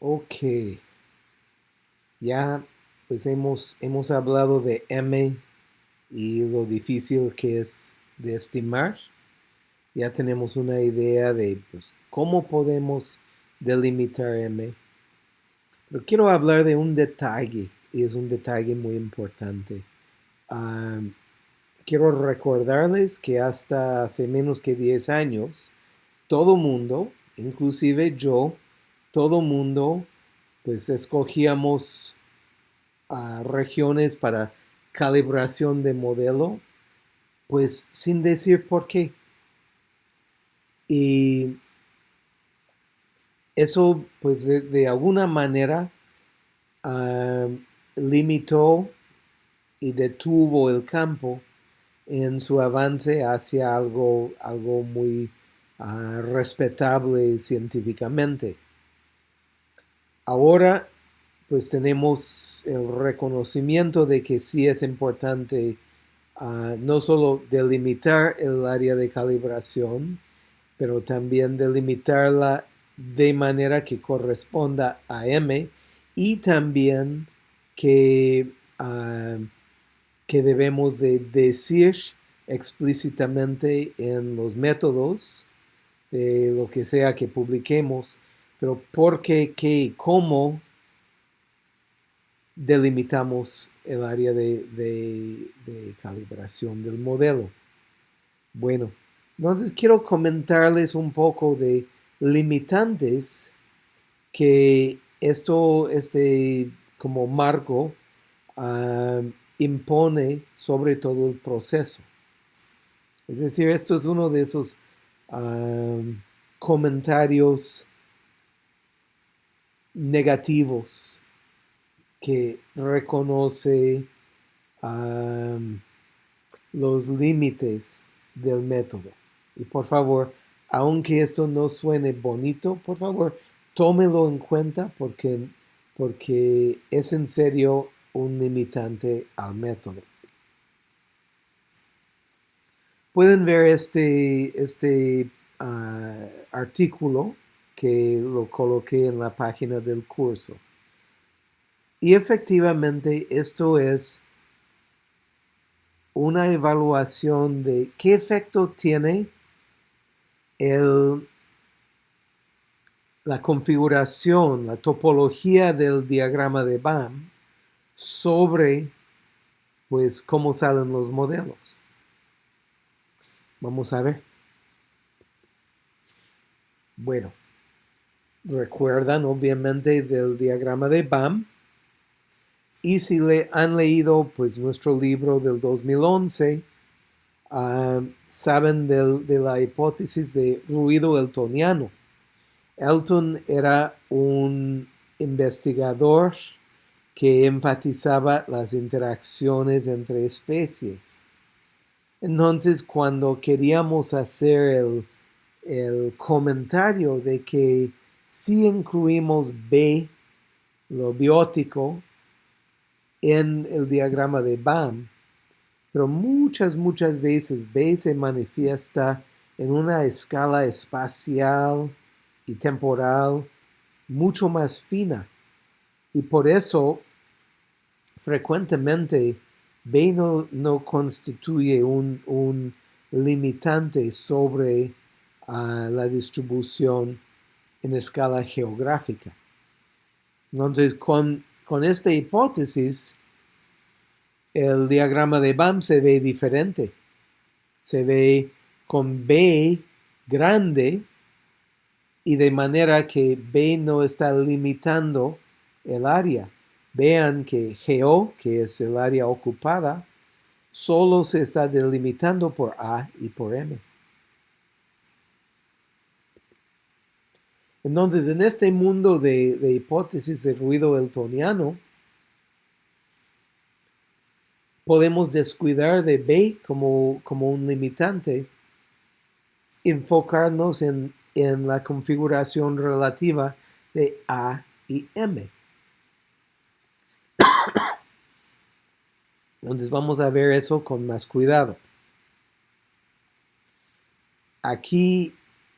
Ok. Ya pues hemos, hemos hablado de M y lo difícil que es de estimar. Ya tenemos una idea de pues, cómo podemos delimitar M. Pero quiero hablar de un detalle, y es un detalle muy importante. quiero recordarles que hasta hace menos que 10 años, todo mundo, inclusive yo, todo mundo, pues escogíamos regiones para calibración de modelo, pues sin decir por qué. Y eso, pues de, alguna manera, ah, limitó y detuvo el campo en su avance hacia algo, algo muy ah, respetable científicamente. Ahora, pues tenemos el reconocimiento de que sí es importante ah, no solo delimitar el área de calibración, pero también delimitarla de manera que corresponda a M y también que, ah, que debemos de decir explícitamente en los métodos de lo que sea que publiquemos, pero por qué, qué y cómo delimitamos el área de, calibración del modelo. Bueno, entonces quiero comentarles un poco de limitantes que esto, este como marco, ah, impone sobre todo el proceso. Es decir, esto es uno de esos ah, comentarios negativos que reconoce los límites del método. Y por favor, aunque esto no suene bonito, por favor, tómelo en cuenta porque, porque es en serio un limitante al método. Pueden ver este, este ah, artículo que lo coloqué en la página del curso. Y efectivamente esto es una evaluación de qué efecto tiene la configuración, la topología del diagrama de BAM sobre pues cómo salen los modelos. Vamos a ver. Bueno, recuerdan obviamente del diagrama de BAM y si le han leído pues nuestro libro del 2011, ah, saben de la hipótesis de ruido eltoniano. Elton era un investigador que enfatizaba las interacciones entre especies. Entonces, cuando queríamos hacer el, el comentario de que si incluimos B, lo biótico, en el diagrama de BAM, pero muchas, muchas veces B se manifiesta en una escala espacial y temporal mucho más fina. Y por eso, frecuentemente, B no, constituye un, limitante sobre ah, la distribución en escala geográfica. Entonces, con con esta hipótesis, el diagrama de BAM se ve diferente. Se ve con B grande y de manera que B no está limitando el área. Vean que GO, que es el área ocupada, solo se está delimitando por A y por M. Entonces, en este mundo de, hipótesis de ruido eltoniano, podemos descuidar de B como, como un limitante, enfocarnos en, en la configuración relativa de A y M. Entonces vamos a ver eso con más cuidado. Aquí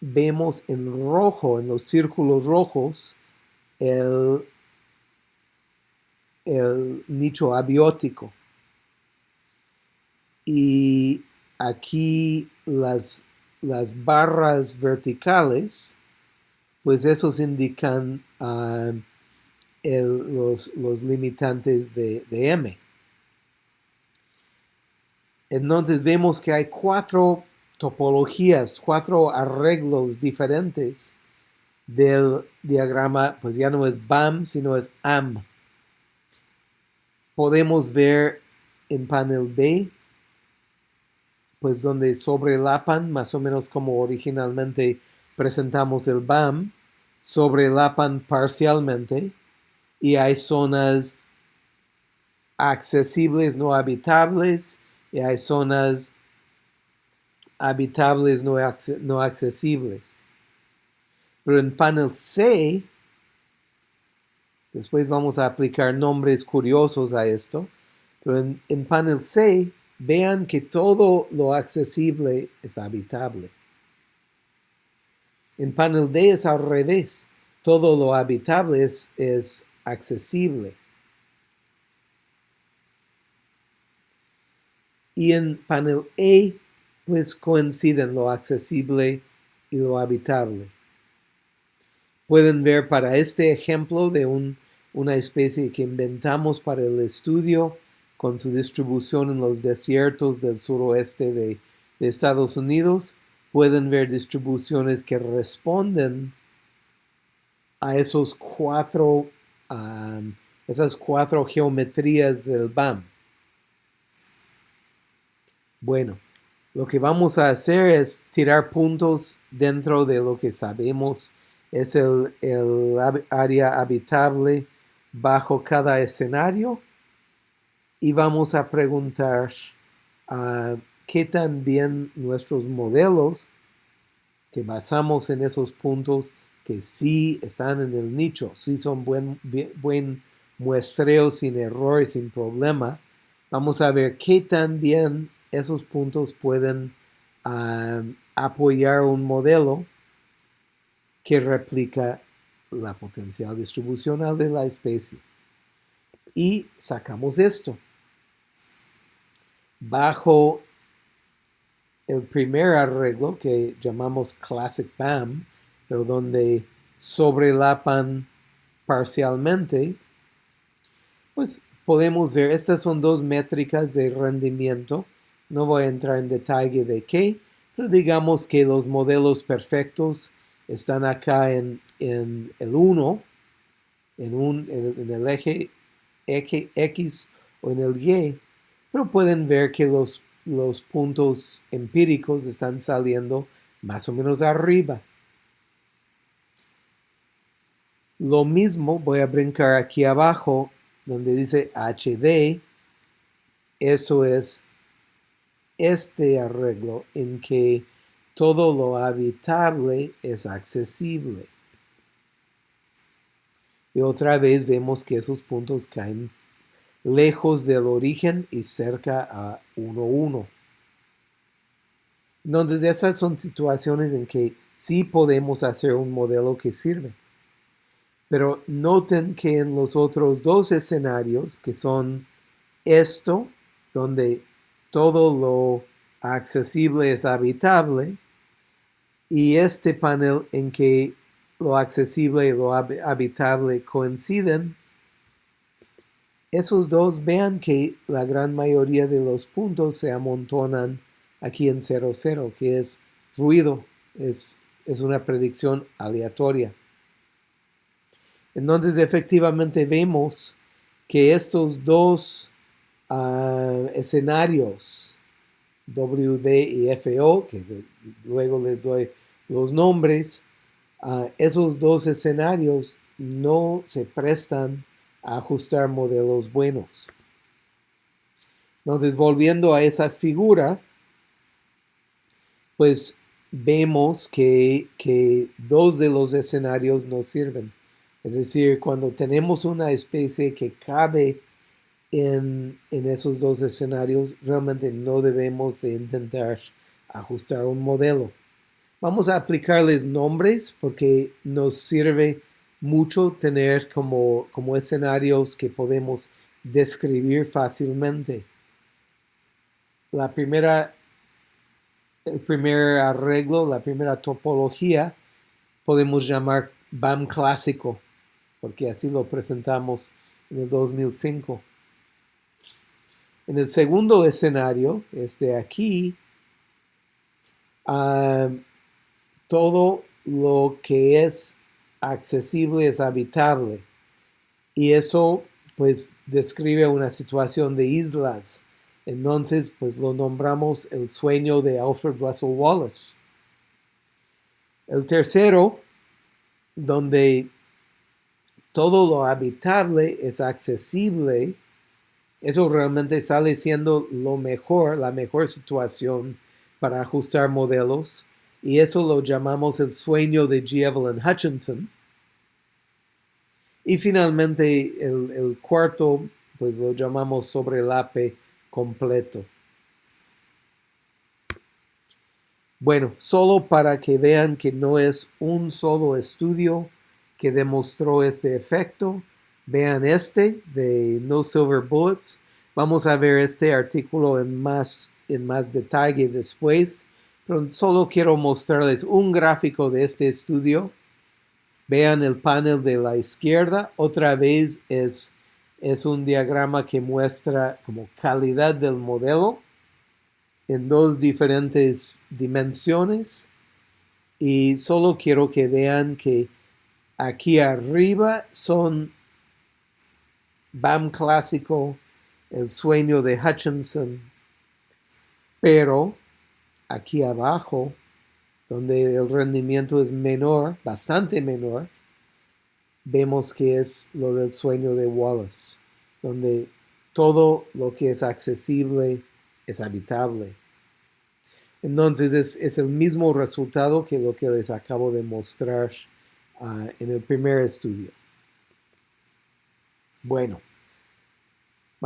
vemos en rojo, en los círculos rojos, el, nicho abiótico. Y aquí las, las barras verticales, pues esos indican ah, los, limitantes de, de, M. Entonces vemos que hay cuatro topologías, cuatro arreglos diferentes del diagrama, pues ya no es BAM, sino es AM. Podemos ver en panel B, pues donde sobrelapan, más o menos como originalmente presentamos el BAM, sobrelapan parcialmente y hay zonas accesibles no habitables y hay zonas habitables no, no accesibles. Pero en panel C, después vamos a aplicar nombres curiosos a esto, pero en, en panel C, vean que todo lo accesible es habitable. En panel D es al revés. Todo lo habitable es, es accesible. Y en panel E, pues coinciden lo accesible y lo habitable. Pueden ver para este ejemplo de una especie que inventamos para el estudio con su distribución en los desiertos del suroeste de, Estados Unidos, pueden ver distribuciones que responden a esos cuatro, esas cuatro geometrías del BAM. Bueno, lo que vamos a hacer es tirar puntos dentro de lo que sabemos. Es el, área habitable bajo cada escenario. Y vamos a preguntar uh, qué tan bien nuestros modelos que basamos en esos puntos que sí están en el nicho, sí son buen, buen muestreo sin errores, sin problema, vamos a ver qué tan bien esos puntos pueden ah, apoyar un modelo que replica la potencial distribucional de la especie. Y sacamos esto. Bajo el primer arreglo que llamamos Classic BAM, pero donde sobrelapan parcialmente, pues podemos ver, estas son dos métricas de rendimiento. No voy a entrar en detalle de qué, pero digamos que los modelos perfectos están acá en, el 1, en, un, en, el eje X o en el Y, pero pueden ver que los, los puntos empíricos están saliendo más o menos arriba. Lo mismo voy a brincar aquí abajo donde dice HD. Eso es este arreglo en que todo lo habitable es accesible. Y otra vez vemos que esos puntos caen lejos del origen y cerca a 1, Entonces esas son situaciones en que sí podemos hacer un modelo que sirve. Pero noten que en los otros dos escenarios, que son esto, donde todo lo accesible es habitable, y este panel en que lo accesible y lo habitable coinciden, esos dos vean que la gran mayoría de los puntos se amontonan aquí en 0, 0, que es ruido, es, es una predicción aleatoria. Entonces, efectivamente vemos que estos dos escenarios WD y FO, que luego les doy los nombres, esos dos escenarios no se prestan a ajustar modelos buenos. Entonces, volviendo a esa figura, pues vemos que, que dos de los escenarios no sirven. Es decir, cuando tenemos una especie que cabe en, esos dos escenarios realmente no debemos de intentar ajustar un modelo. Vamos a aplicarles nombres porque nos sirve mucho tener como, como escenarios que podemos describir fácilmente. La primera, el primer arreglo, la primera topología, podemos llamar BAM clásico, porque así lo presentamos en el 2005. En el segundo escenario, este aquí, ah, todo lo que es accesible es habitable. Y eso pues describe una situación de islas. Entonces pues lo nombramos el sueño de Alfred Russel Wallace. El tercero, donde todo lo habitable es accesible, eso realmente sale siendo lo mejor, la mejor situación para ajustar modelos y eso lo llamamos el sueño de G. Evelyn Hutchinson. Y finalmente el, cuarto, pues lo llamamos sobre el APE completo. Bueno, solo para que vean que no es un solo estudio que demostró este efecto, vean este de No Silver Bullets. Vamos a ver este artículo en más, en más detalle después pero solo quiero mostrarles un gráfico de este estudio. Vean el panel de la izquierda. Otra vez es, es un diagrama que muestra como calidad del modelo en dos diferentes dimensiones. Y solo quiero que vean que aquí arriba son BAM clásico, el sueño de Hutchinson, pero aquí abajo, donde el rendimiento es menor, bastante menor, vemos que es lo del sueño de Wallace, donde todo lo que es accesible es habitable. Entonces es, el mismo resultado que lo que les acabo de mostrar ah, en el primer estudio. Bueno,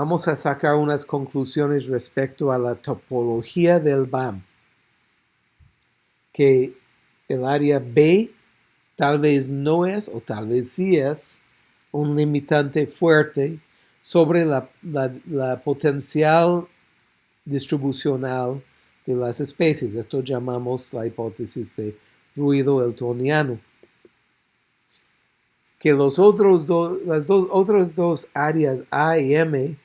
vamos a sacar unas conclusiones respecto a la topología del BAM que el área B tal vez no es o tal vez sí es un limitante fuerte sobre la, potencial distribucional de las especies. Esto llamamos la hipótesis de ruido eltoniano. Que los otros las dos, otras dos áreas A y M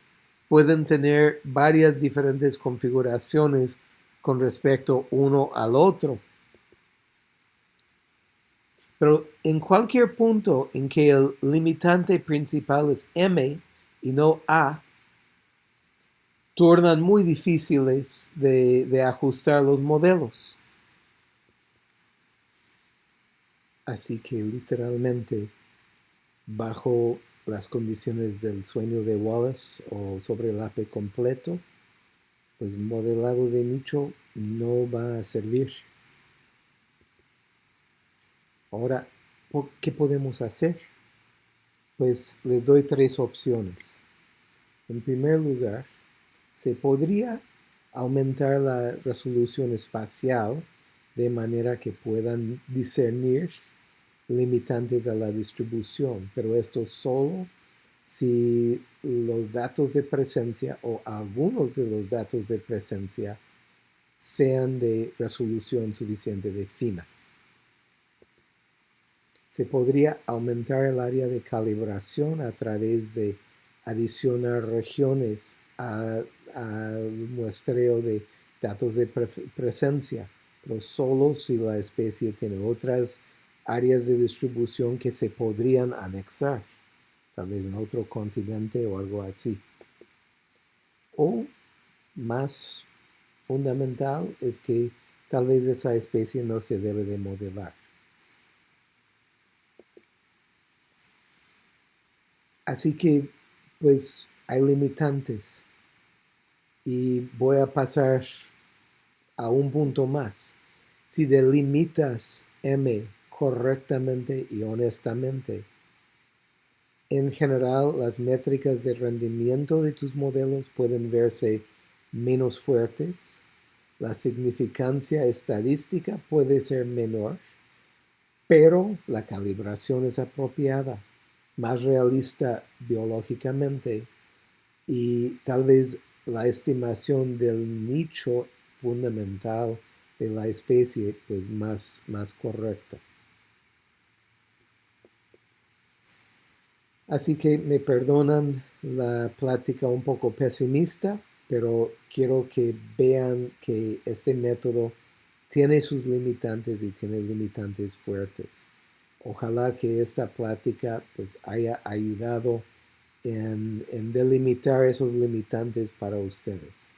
pueden tener varias diferentes configuraciones con respecto uno al otro. Pero en cualquier punto en que el limitante principal es M y no A, tornan muy difíciles de, ajustar los modelos. Así que literalmente, bajo las condiciones del sueño de Wallace o sobre el AP completo, pues modelado de nicho no va a servir. Ahora, ¿qué podemos hacer? Pues les doy tres opciones. En primer lugar, se podría aumentar la resolución espacial de manera que puedan discernir limitantes a la distribución, pero esto solo si los datos de presencia o algunos de los datos de presencia sean de resolución suficiente de fina. Se podría aumentar el área de calibración a través de adicionar regiones al muestreo de datos de presencia, pero solo si la especie tiene otras áreas de distribución que se podrían anexar, tal vez en otro continente o algo así. O más fundamental es que tal vez esa especie no se debe de modelar. Así que, pues, hay limitantes. Y voy a pasar a un punto más. Si delimitas M correctamente y honestamente, en general las métricas de rendimiento de tus modelos pueden verse menos fuertes, la significancia estadística puede ser menor pero la calibración es apropiada, más realista biológicamente y tal vez la estimación del nicho fundamental de la especie pues más, más correcta. Así que me perdonan la plática un poco pesimista, pero quiero que vean que este método tiene sus limitantes y tiene limitantes fuertes. Ojalá que esta plática pues haya ayudado en, en delimitar esos limitantes para ustedes.